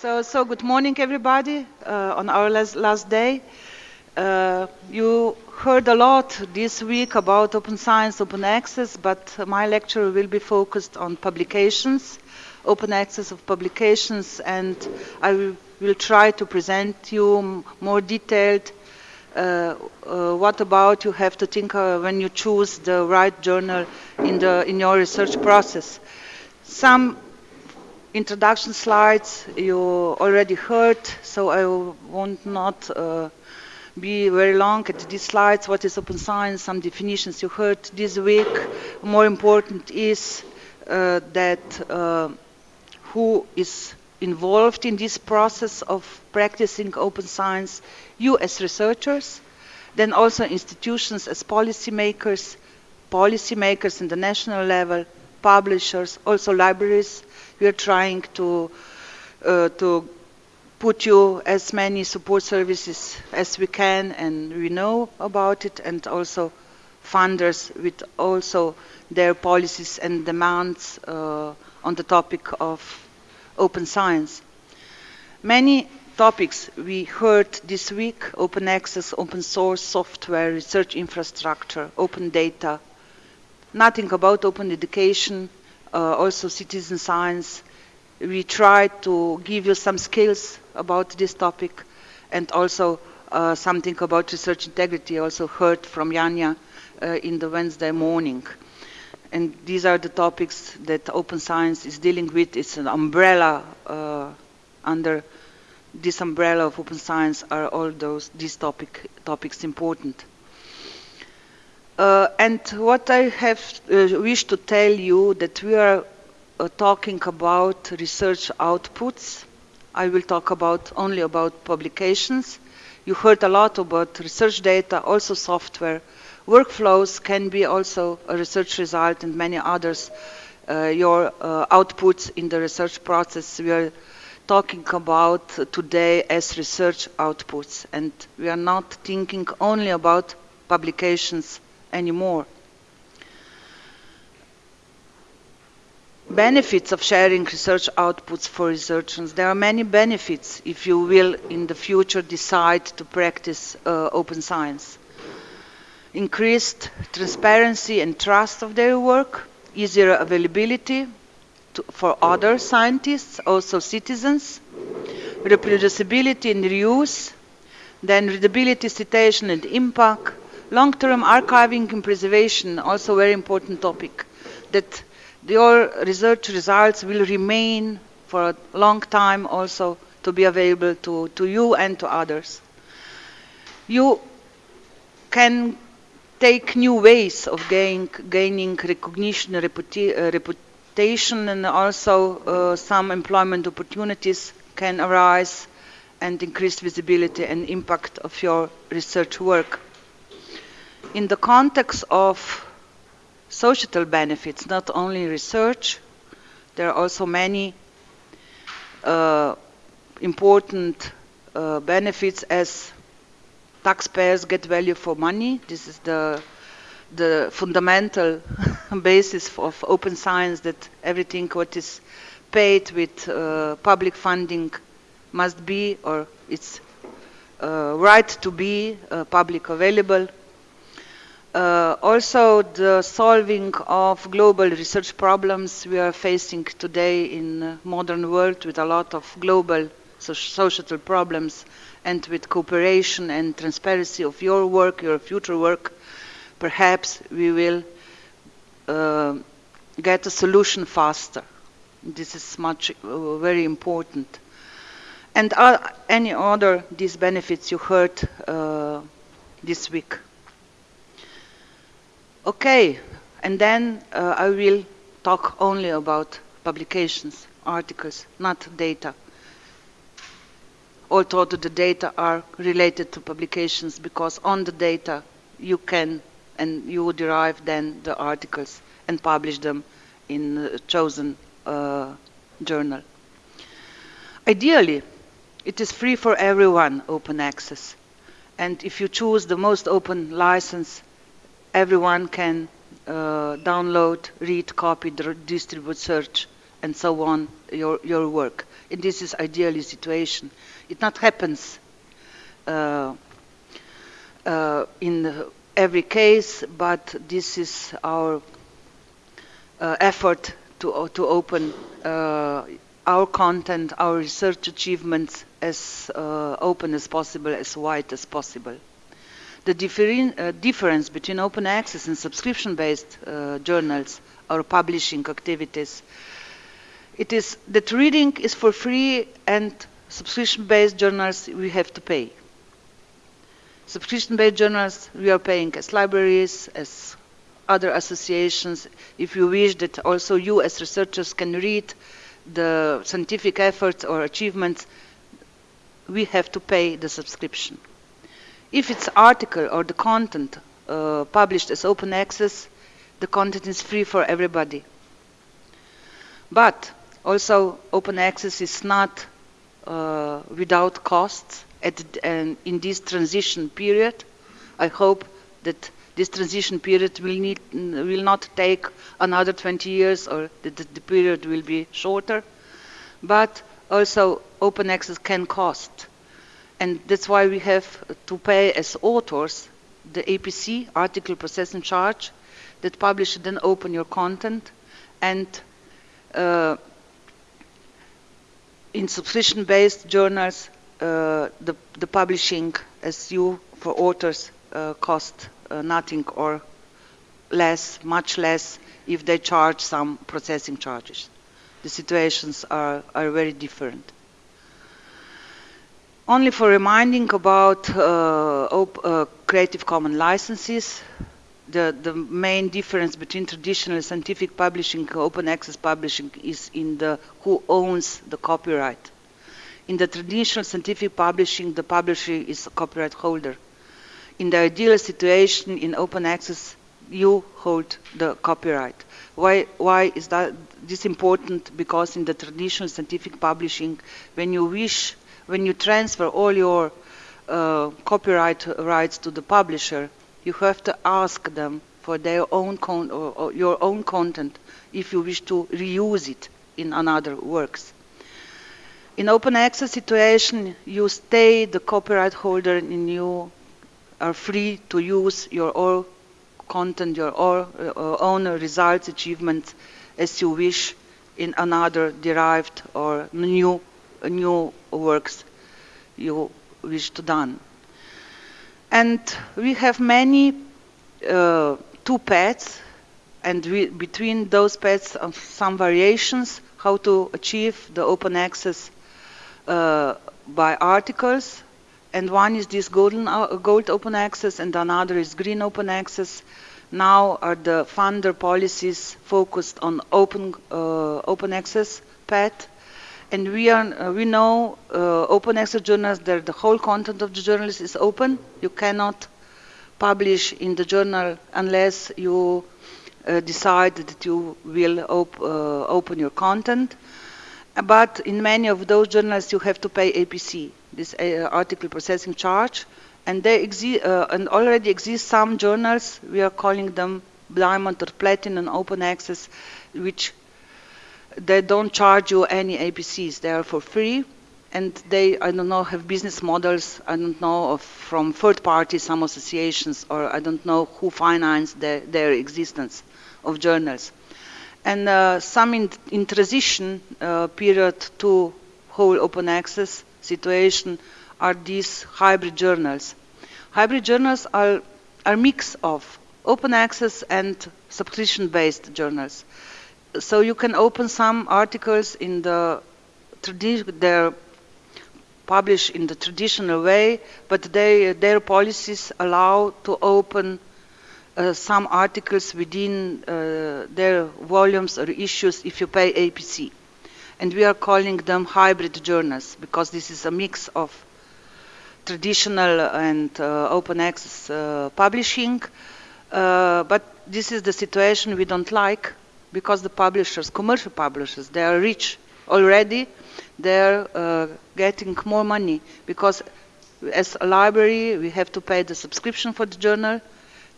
So, so good morning, everybody, uh, on our last, last day. Uh, you heard a lot this week about open science, open access, but my lecture will be focused on publications, open access of publications, and I will, will try to present you more detailed uh, uh, what about you have to think uh, when you choose the right journal in, the, in your research process. Some introduction slides you already heard, so I won't not uh, be very long at these slides. What is open science? Some definitions you heard this week. More important is uh, that uh, who is involved in this process of practicing open science, you as researchers, then also institutions as policymakers, policymakers in the national level, publishers, also libraries. We are trying to, uh, to put you as many support services as we can and we know about it and also funders with also their policies and demands uh, on the topic of open science. Many topics we heard this week, open access, open source software, research infrastructure, open data, nothing about open education, also citizen science. We try to give you some skills about this topic and also uh, something about research integrity also heard from Janja uh, in the Wednesday morning. And these are the topics that open science is dealing with. It's an umbrella uh, under this umbrella of open science are all those these topic topics important. Uh, and what I have uh, wished to tell you that we are uh, talking about research outputs. I will talk about only about publications. You heard a lot about research data, also software. Workflows can be also a research result and many others. Uh, your uh, outputs in the research process we are talking about today as research outputs and we are not thinking only about publications anymore. Benefits of sharing research outputs for researchers. There are many benefits if you will in the future decide to practice uh, open science. Increased transparency and trust of their work, easier availability to, for other scientists, also citizens, reproducibility and reuse, then readability, citation and impact, long-term archiving and preservation, also a very important topic, that your research results will remain for a long time also to be available to, to you and to others. You can take new ways of gain, gaining recognition, reputa uh, reputation, and also uh, some employment opportunities can arise and increase visibility and impact of your research work in the context of societal benefits, not only research, there are also many uh, important uh, benefits as taxpayers get value for money. This is the the fundamental basis of open science that everything what is paid with uh, public funding must be or it's uh, right to be uh, public available uh, also, the solving of global research problems we are facing today in modern world with a lot of global so societal problems and with cooperation and transparency of your work, your future work, perhaps we will uh, get a solution faster. This is much uh, very important. And uh, any other these benefits you heard uh, this week. Okay, and then uh, I will talk only about publications, articles, not data. Although the data are related to publications because on the data you can and you derive then the articles and publish them in a chosen uh, journal. Ideally, it is free for everyone, open access. And if you choose the most open license, everyone can uh, download, read, copy, distribute, search and so on your, your work. And this is ideally situation. It not happens uh, uh, in every case, but this is our uh, effort to, to open uh, our content, our research achievements as uh, open as possible, as wide as possible. The uh, difference between open access and subscription-based uh, journals or publishing activities, it is that reading is for free and subscription-based journals we have to pay. Subscription-based journals we are paying as libraries, as other associations. If you wish that also you as researchers can read the scientific efforts or achievements, we have to pay the subscription. If it's article or the content uh, published as open access, the content is free for everybody. But also open access is not uh, without costs at, and in this transition period. I hope that this transition period will, need, will not take another 20 years or that the period will be shorter. But also open access can cost. And that's why we have to pay as authors the APC, article processing charge, that publish then open your content. And uh, in subscription-based journals, uh, the, the publishing as you for authors uh, cost uh, nothing or less, much less, if they charge some processing charges. The situations are, are very different. Only for reminding about uh, uh, Creative Commons licenses, the, the main difference between traditional scientific publishing and open access publishing is in the who owns the copyright. In the traditional scientific publishing, the publisher is a copyright holder in the ideal situation in open access, you hold the copyright. Why, why is that this important? Because in the traditional scientific publishing, when you wish, when you transfer all your uh, copyright rights to the publisher, you have to ask them for their own your own content if you wish to reuse it in another works. In open access situation, you stay the copyright holder and you are free to use your own content, your own, uh, own results, achievements as you wish in another derived or new, new works you wish to done. And we have many uh, two paths, and we, between those paths, uh, some variations how to achieve the open access uh, by articles and one is this golden, uh, gold open access and another is green open access. Now are the funder policies focused on open, uh, open access path. And we, are, uh, we know uh, open access journals that the whole content of the journal is open. You cannot publish in the journal unless you uh, decide that you will op uh, open your content. But in many of those journals, you have to pay APC this uh, article processing charge. And uh, and already exist some journals, we are calling them diamond or platinum open access, which they don't charge you any APCs. They are for free. And they, I don't know, have business models, I don't know, of, from third parties, some associations, or I don't know who finance their, their existence of journals. And uh, some in, in transition uh, period to whole open access, situation are these hybrid journals. Hybrid journals are a mix of open access and subscription-based journals. So you can open some articles in the they're published in the traditional way, but they, their policies allow to open uh, some articles within uh, their volumes or issues if you pay APC and we are calling them hybrid journals because this is a mix of traditional and uh, open access uh, publishing. Uh, but this is the situation we don't like because the publishers, commercial publishers, they are rich already. They're uh, getting more money because as a library, we have to pay the subscription for the journal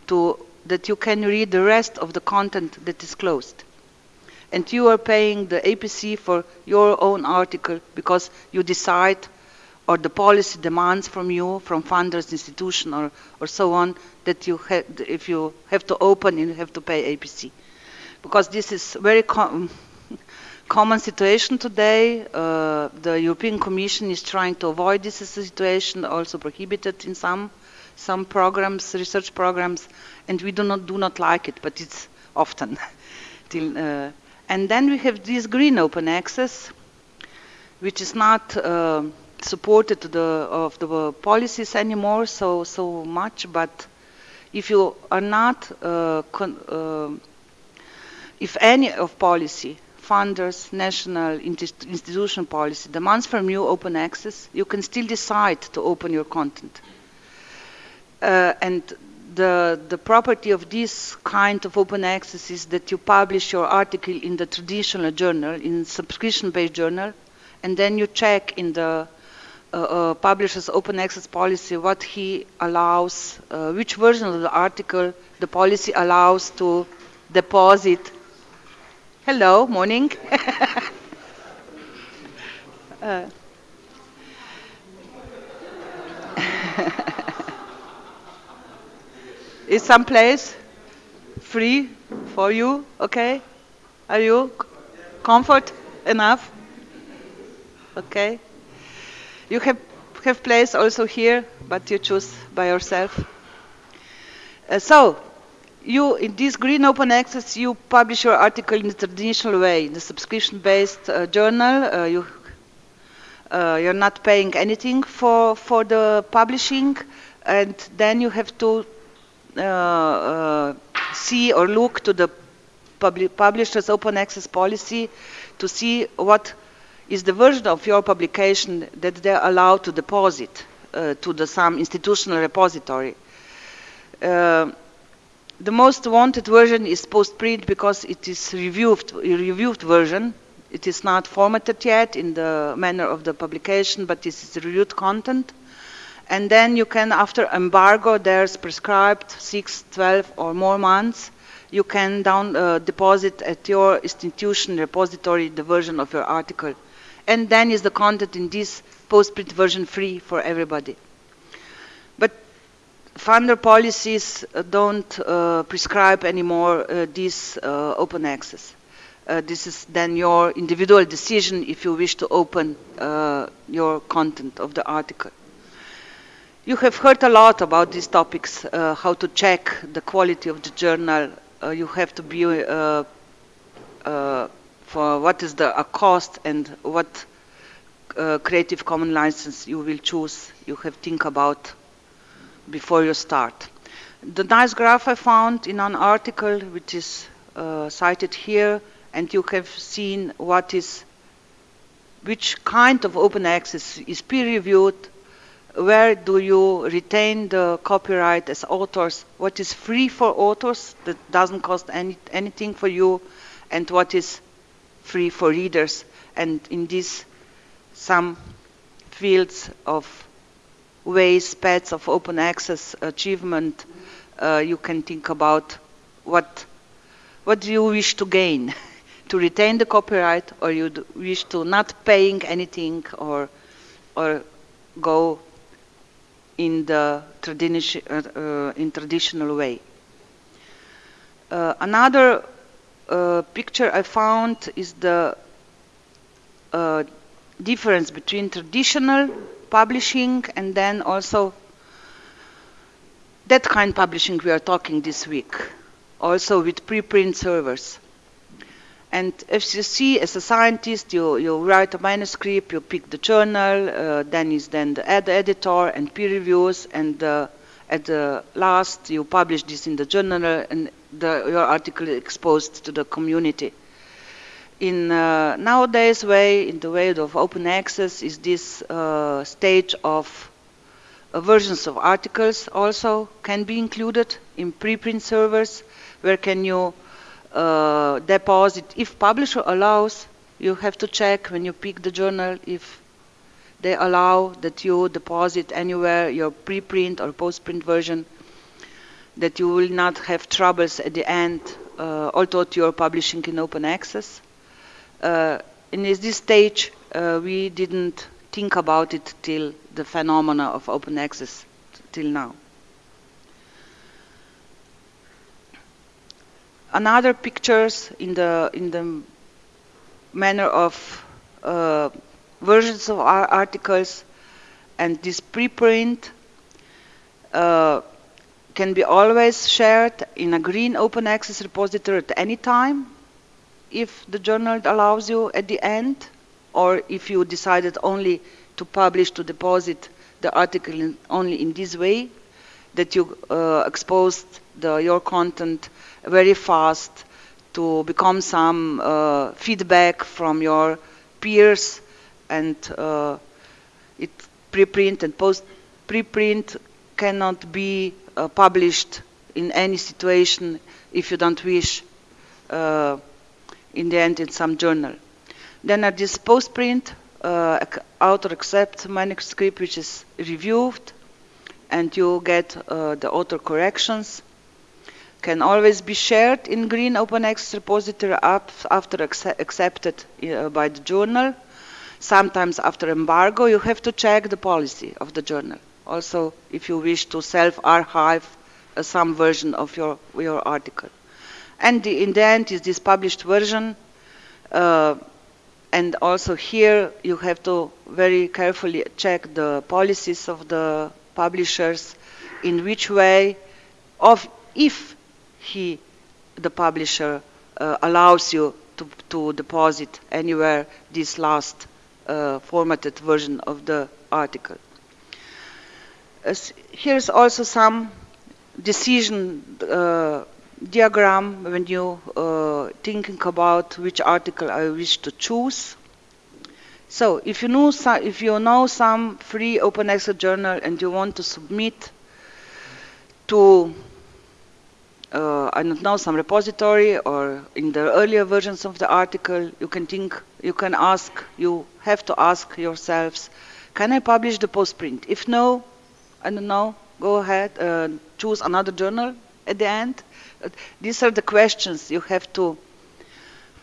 to that you can read the rest of the content that is closed and you are paying the APC for your own article because you decide or the policy demands from you, from funders, institution, or, or so on, that you if you have to open, you have to pay APC. Because this is very com common situation today. Uh, the European Commission is trying to avoid this situation, also prohibited in some some programs, research programs, and we do not do not like it, but it's often. Till, uh, and then we have this green open access, which is not uh, supported the, of the policies anymore so so much. But if you are not, uh, uh if any of policy funders, national institution policy demands from you open access, you can still decide to open your content. Uh, and the, the property of this kind of open access is that you publish your article in the traditional journal, in subscription-based journal, and then you check in the uh, uh, publisher's open access policy what he allows, uh, which version of the article the policy allows to deposit. Hello, morning. uh. Is some place free for you? Okay? Are you comfort enough? Okay. You have have place also here, but you choose by yourself. Uh, so, you in this green open access, you publish your article in the traditional way, in the subscription-based uh, journal. Uh, you uh, you're not paying anything for for the publishing, and then you have to uh, uh, see or look to the publisher's open access policy to see what is the version of your publication that they're allowed to deposit uh, to the some institutional repository. Uh, the most wanted version is post-print because it is reviewed, reviewed version. It is not formatted yet in the manner of the publication, but this is reviewed content. And then you can, after embargo, there's prescribed 6, 12 or more months, you can down uh, deposit at your institution repository the version of your article. And then is the content in this post-print version free for everybody. Funder policies don't uh, prescribe anymore uh, this uh, open access. This is then your individual decision if you wish to open your content of the article. You have heard a lot about these topics, uh, how to check the quality of the journal. Uh, you have to be uh, for what is the cost and what Creative Commons license you will choose. You have think about before you start. The nice graph I found in an article which is uh, cited here, and you have seen what is, which kind of open access is peer-reviewed, where do you retain the copyright as authors, what is free for authors that doesn't cost any, anything for you, and what is free for readers. And in these some fields of ways, paths of open access achievement, uh, you can think about what, what do you wish to gain? to retain the copyright or you wish to not paying anything or, or go in the uh, uh, in traditional way. Uh, another picture I found is the difference between traditional publishing and then also that kind of publishing we are talking this week, also with preprint servers. And as you see, as a scientist, you, you write a manuscript, you pick the journal, uh, then is then the ed editor and peer reviews, and uh, at the last you publish this in the journal, and the, your article is exposed to the community. In uh, nowadays way, in the way of open access, is this uh, stage of uh, versions of articles also can be included in preprint servers, where can you uh, deposit. If publisher allows, you have to check when you pick the journal if they allow that you deposit anywhere your preprint or postprint version, that you will not have troubles at the end, uh, although you're publishing in open access. Uh, in this stage, uh, we didn't think about it till the phenomena of open access till now. Another pictures in the in the manner of uh, versions of our articles and this preprint uh, can be always shared in a green open access repository at any time if the journal allows you at the end or if you decided only to publish to deposit the article in, only in this way that you uh, exposed the, your content very fast to become some uh, feedback from your peers and uh, it preprint and post preprint cannot be uh, published in any situation if you don't wish uh, in the end in some journal. Then at this postprint, uh, author accepts manuscript which is reviewed and you get uh, the author corrections. Can always be shared in green open access repository after accepted uh, by the journal. Sometimes after embargo, you have to check the policy of the journal. Also, if you wish to self-archive uh, some version of your, your article. And the, in the end is this published version. Uh, and also here you have to very carefully check the policies of the publishers, in which way, of if he, the publisher, uh, allows you to, to deposit anywhere this last uh, formatted version of the article. As here's also some decision uh, diagram when you uh, thinking about which article I wish to choose. So if you know some, if you know some free open access journal and you want to submit to uh, I don't know some repository or in the earlier versions of the article, you can think, you can ask, you have to ask yourselves, can I publish the postprint? If no, I don't know, go ahead, uh, choose another journal at the end. These are the questions you have to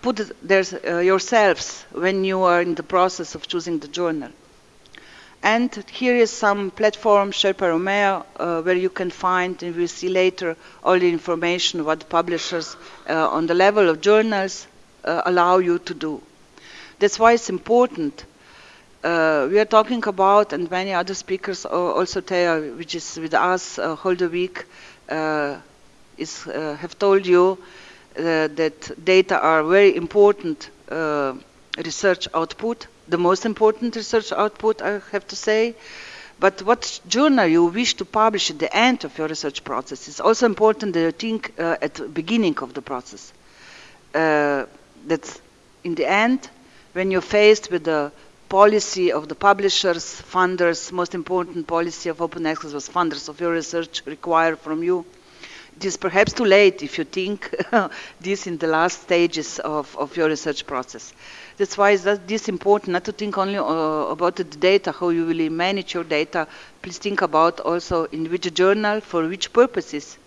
put there uh, yourselves when you are in the process of choosing the journal. And here is some platform, Sherpa Romeo, uh, where you can find, and we'll see later, all the information what publishers uh, on the level of journals uh, allow you to do. That's why it's important. Uh, we are talking about, and many other speakers also tell, which is with us uh, the week, uh, is, have told you that data are very important research output the most important research output, I have to say. But what journal you wish to publish at the end of your research process is also important that you think uh, at the beginning of the process. Uh, that in the end, when you're faced with the policy of the publishers, funders, most important policy of open access was funders of your research require from you. It is perhaps too late if you think this in the last stages of, of your research process. That's why it's this important not to think only uh, about the data, how you will manage your data. Please think about also in which journal, for which purposes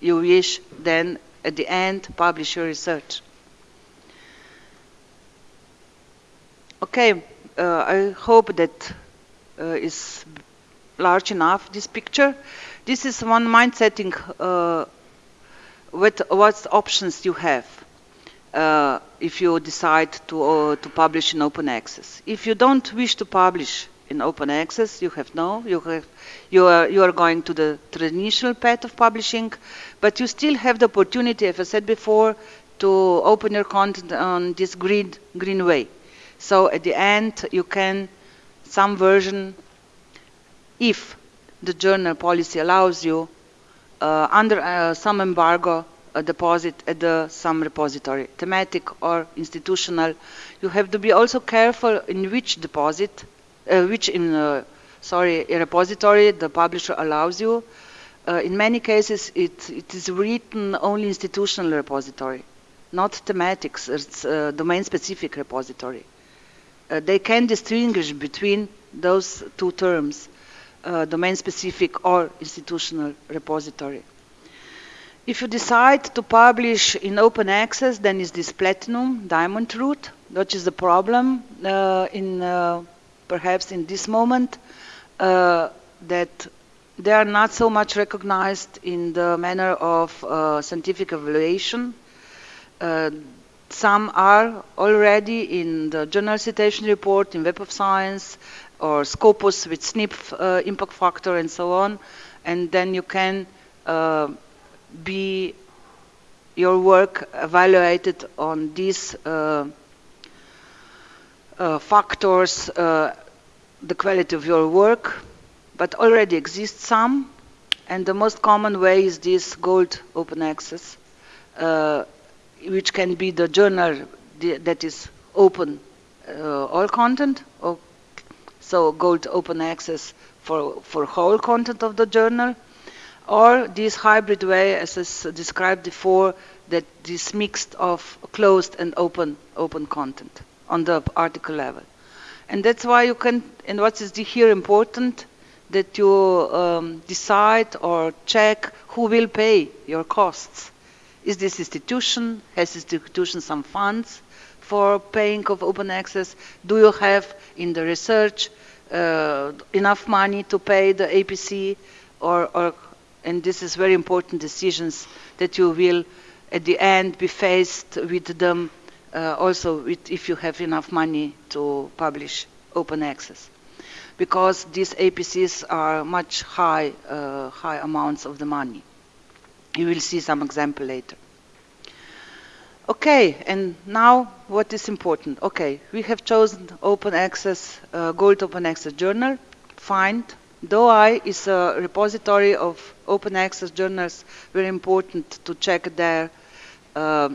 you wish then at the end publish your research. Okay, uh, I hope that uh, is large enough, this picture. This is one mind setting uh, with what options you have uh, if you decide to, uh, to publish in open access. If you don't wish to publish in open access, you have no, you, have, you, are, you are going to the traditional path of publishing, but you still have the opportunity, as I said before, to open your content on this green, green way. So at the end, you can, some version, if the journal policy allows you, uh, under uh, some embargo, a deposit at the some repository, thematic or institutional. You have to be also careful in which deposit, uh, which in uh, sorry repository the publisher allows you. Uh, in many cases, it, it is written only institutional repository, not thematics. It's uh, domain-specific repository. Uh, they can distinguish between those two terms, uh, domain-specific or institutional repository. If you decide to publish in open access, then is this platinum diamond route. what is the problem uh, in uh, perhaps in this moment uh, that they are not so much recognized in the manner of uh, scientific evaluation. Uh, some are already in the journal citation report in Web of Science or Scopus with SNIP uh, impact factor and so on. And then you can uh, be your work evaluated on these uh, uh factors, uh, the quality of your work, but already exists some. And the most common way is this gold open access, uh, which can be the journal that is open all content, or so gold open access for, for whole content of the journal, or this hybrid way, as is described before, that this mixed of closed and open open content on the article level. And that's why you can, and what is here important, that you um, decide or check who will pay your costs. Is this institution, has this institution some funds for paying of open access? Do you have in the research enough money to pay the APC or, or, and this is very important decisions that you will at the end be faced with them uh, also with if you have enough money to publish open access because these APCs are much high, uh, high amounts of the money. You will see some example later. Okay, and now what is important? Okay, we have chosen open access, uh, Gold Open Access Journal. Find. DOAJ is a repository of open access journals, very important to check there uh,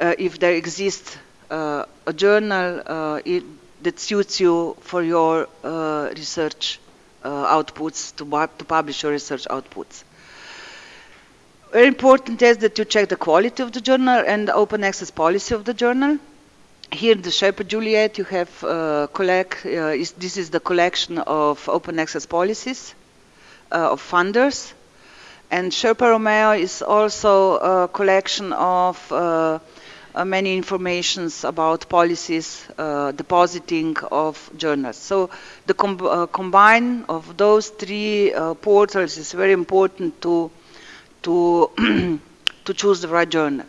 uh, if there exists uh, a journal uh, it, that suits you for your uh, research outputs, to, to publish your research outputs. Very important is that you check the quality of the journal and the open access policy of the journal. Here the Sherpa Juliet, you have uh, collect. Uh, is, this is the collection of open access policies uh, of funders, and Sherpa Romeo is also a collection of uh, uh, many informations about policies, uh, depositing of journals. So the com combine of those three portals is very important to to, to choose the right journal.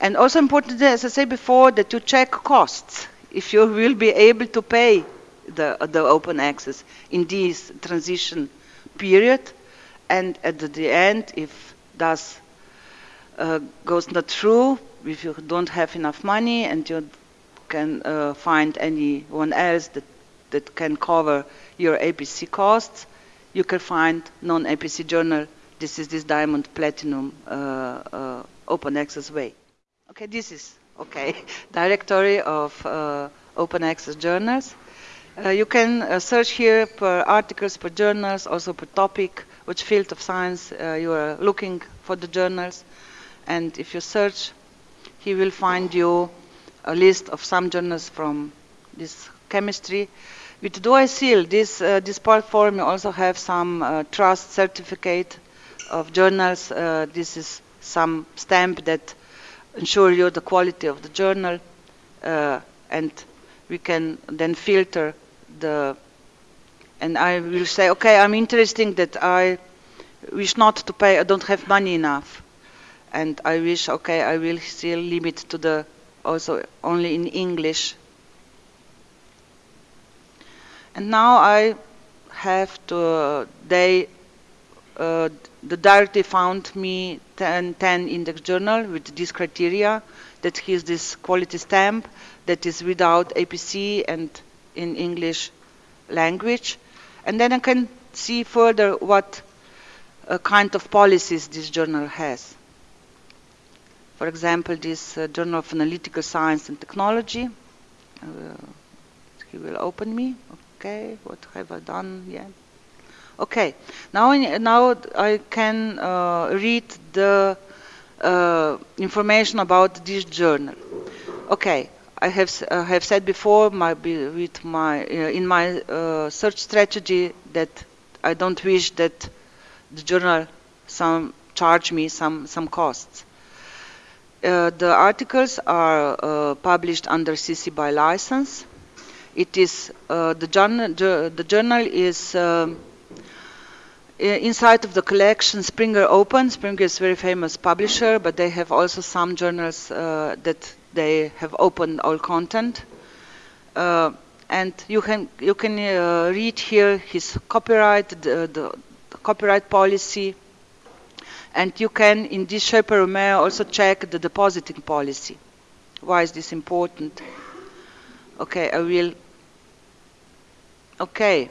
And also important, as I said before, that you check costs. If you will be able to pay the, the open access in this transition period, and at the end, if that uh, goes not through, if you don't have enough money and you can uh, find anyone else that, that can cover your APC costs, you can find non-APC journal this is this diamond platinum uh, uh, open access way. Okay, this is, okay, directory of uh, open access journals. you can search here per articles, per journals, also per topic, which field of science you are looking for the journals. And if you search, he will find you a list of some journals from this chemistry. With DOAJ seal, this, uh, this platform also have some uh, trust certificate of journals. Uh, this is some stamp that ensure you the quality of the journal uh, and we can then filter the and I will say okay I'm interested that I wish not to pay I don't have money enough and I wish okay I will still limit to the also only in English and now I have to they uh, the directory found me 10, 10 index journal with this criteria that has this quality stamp that is without APC and in English language. And then I can see further what uh, kind of policies this journal has. For example, this uh, Journal of Analytical Science and Technology. Uh, he will open me. Okay, what have I done yet? Okay, now, now I can uh, read the uh, information about this journal. Okay, I have uh, have said before my with my uh, in my uh, search strategy that I don't wish that the journal some charge me some some costs. Uh, the articles are published under CC BY license. It is the journal. The journal is um, inside of the collection Springer Open. Springer is a very famous publisher, but they have also some journals uh, that they have opened all content. Uh, and you can you can uh, read here his copyright, the, the, copyright policy, and you can in this Sherpa also check the depositing policy. Why is this important? Okay, I will. Okay,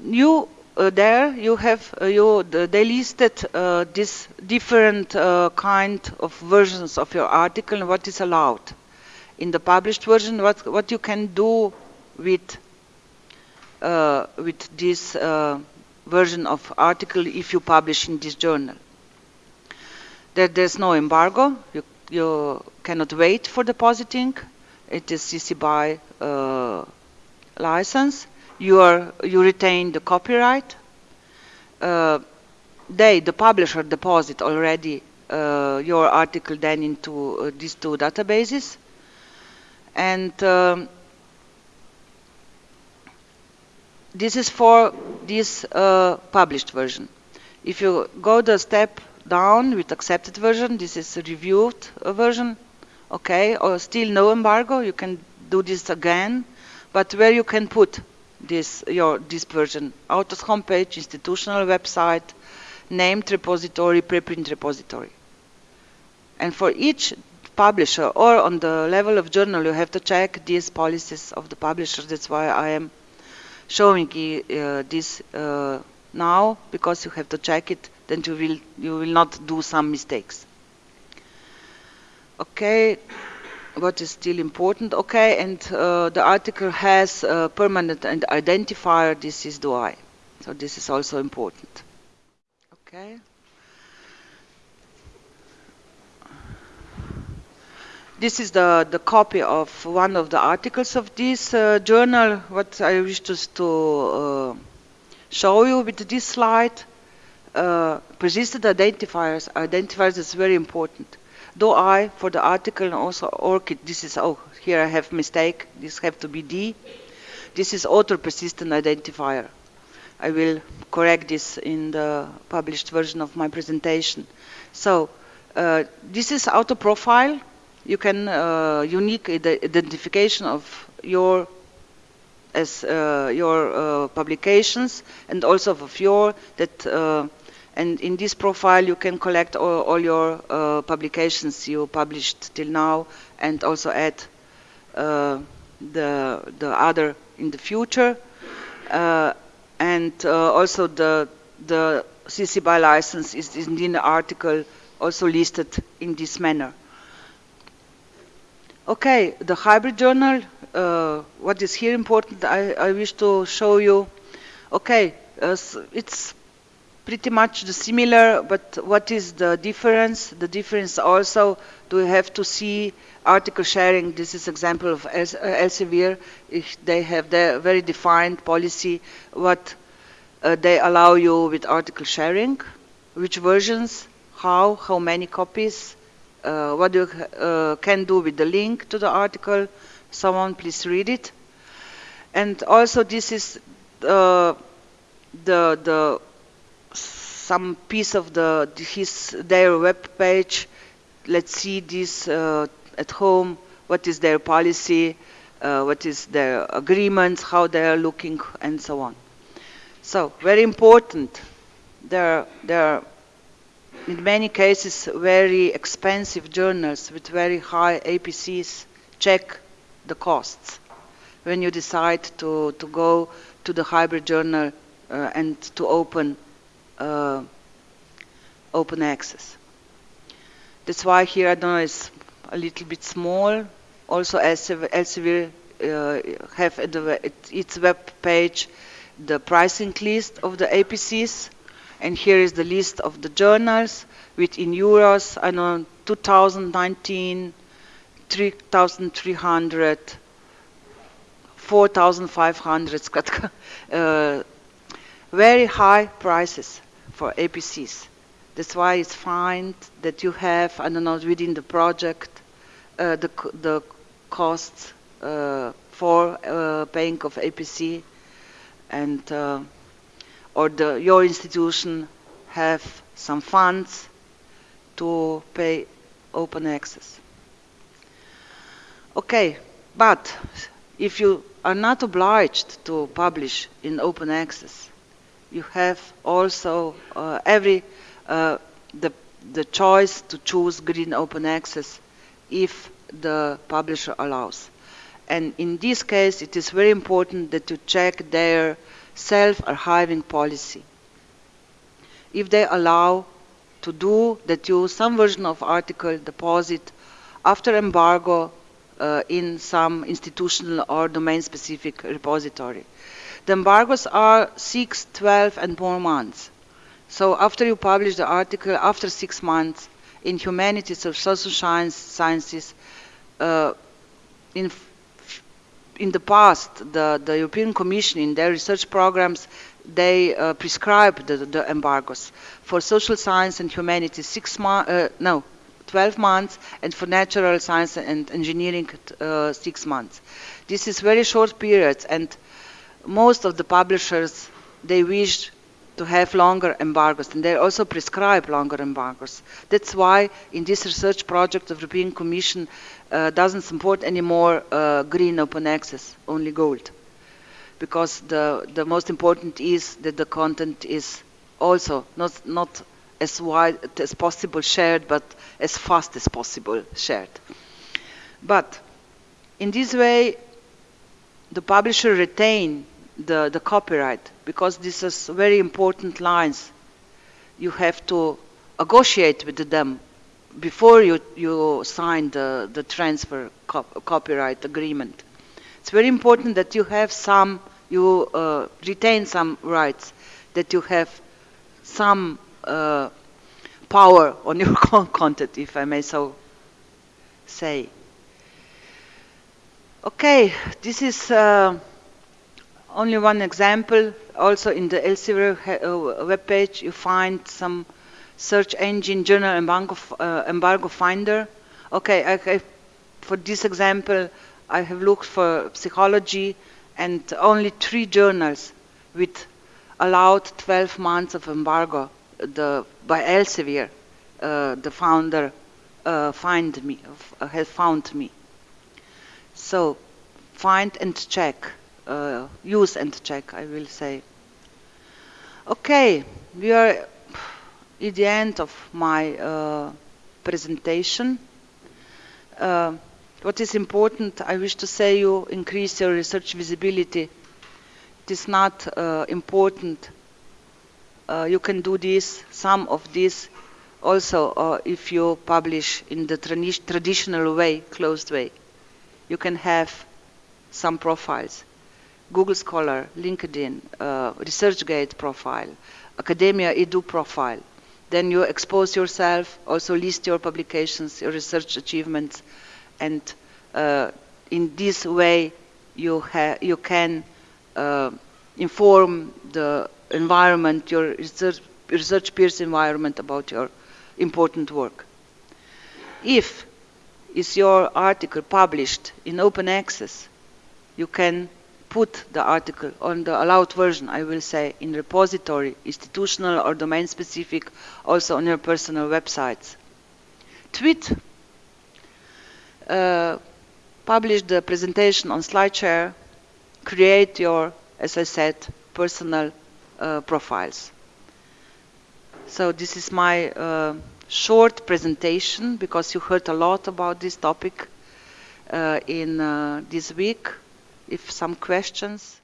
uh, there you have uh, you they listed uh, this different uh, kind of versions of your article and what is allowed. In the published version what what you can do with uh, with this uh, version of article if you publish in this journal. That there's no embargo. You, you cannot wait for depositing. It is CC BY license you are you retain the copyright. Uh, they, the publisher, deposit already uh, your article then into uh, these two databases, and um, this is for this uh, published version. If you go the step down with accepted version, this is reviewed uh, version, okay, or still no embargo, you can do this again, but where you can put this your this version author's homepage institutional website named repository preprint repository. And for each publisher or on the level of journal you have to check these policies of the publisher. That's why I am showing uh, this uh, now because you have to check it then you will you will not do some mistakes. Okay what is still important. Okay, and uh, the article has a permanent and identifier. This is DOI. So this is also important. Okay. This is the, the copy of one of the articles of this uh, journal. What I wish to, to uh, show you with this slide. Uh, persistent identifiers. Identifiers is very important DOI for the article and also ORCID, this is, oh, here I have mistake, this have to be D. This is author persistent identifier. I will correct this in the published version of my presentation. So uh, this is auto profile. You can uh, unique identification of your as uh, your uh, publications and also of your that uh, and in this profile, you can collect all, all your uh, publications you published till now and also add uh, the, the other in the future. Uh, and uh, also the, the CC BY license is in the article also listed in this manner. Okay, the hybrid journal, uh, what is here important, I, I wish to show you. Okay, uh, it's pretty much the similar, but what is the difference? The difference also, do we have to see article sharing? This is example of Elsevier. If they have their very defined policy, what uh, they allow you with article sharing, which versions, how, how many copies, uh, what you uh, can do with the link to the article. Someone please read it. And also this is uh, the the some piece of the his their web page. Let's see this uh, at home. What is their policy? Uh, what is their agreements? How they are looking, and so on. So very important. There, there are in many cases very expensive journals with very high APCs. Check the costs when you decide to, to go to the hybrid journal uh, and to open uh, open access. That's why here I don't know it's a little bit small. Also, Elsevier uh, have at, the, its web page the pricing list of the APCs, and here is the list of the journals with in euros. I don't know 2019, 3,300, 4,500. Uh, very high prices for APCs. That's why it's fine that you have, I don't know, within the project, uh, the, the costs uh, for uh, paying of APC and uh, or the, your institution have some funds to pay open access. Okay, but if you are not obliged to publish in open access, you have also uh, every uh, the the choice to choose green open access if the publisher allows. And in this case, it is very important that you check their self-archiving policy. If they allow to do that you some version of article deposit after embargo uh, in some institutional or domain-specific repository. The embargoes are 6, 12, and more months. So after you publish the article, after six months, in humanities or social science, sciences, uh, in in the past, the, the European Commission in their research programs, they uh, prescribe the, the, embargoes. For social science and humanities, six months, uh, no, 12 months, and for natural science and engineering, uh, six months. This is very short periods, and most of the publishers, they wish to have longer embargoes, and they also prescribe longer embargoes. That's why in this research project the European Commission uh, doesn't support anymore uh, green open access, only gold. Because the, the most important is that the content is also not, not as wide as possible shared, but as fast as possible shared. But in this way, the publisher retain the, the copyright because this is very important lines. You have to negotiate with them before you, you sign the, the transfer cop copyright agreement. It's very important that you have some, you uh, retain some rights, that you have some uh, power on your content, if I may so say. Okay, this is uh, only one example. Also in the Elsevier uh, webpage, you find some search engine journal embargo, uh, embargo finder. Okay, I, for this example, I have looked for psychology and only three journals with allowed 12 months of embargo the, by Elsevier, uh, the founder, uh, find me, uh, has found me. So, find and check, uh, use and check, I will say. Okay, we are at the end of my uh, presentation. Uh, what is important, I wish to say you increase your research visibility. It is not uh, important. Uh, you can do this, some of this, also uh, if you publish in the tra traditional way, closed way. You can have some profiles. Google Scholar, LinkedIn, uh, ResearchGate profile, Academia Edu profile then you expose yourself, also list your publications, your research achievements, and uh, in this way you, you can uh, inform the environment, your research, research peers environment about your important work. If is your article published in open access, you can put the article on the allowed version, I will say, in repository, institutional or domain specific, also on your personal websites. Tweet, uh, publish the presentation on SlideShare, create your, as I said, personal uh, profiles. So this is my uh, short presentation because you heard a lot about this topic uh, in uh, this week if some questions.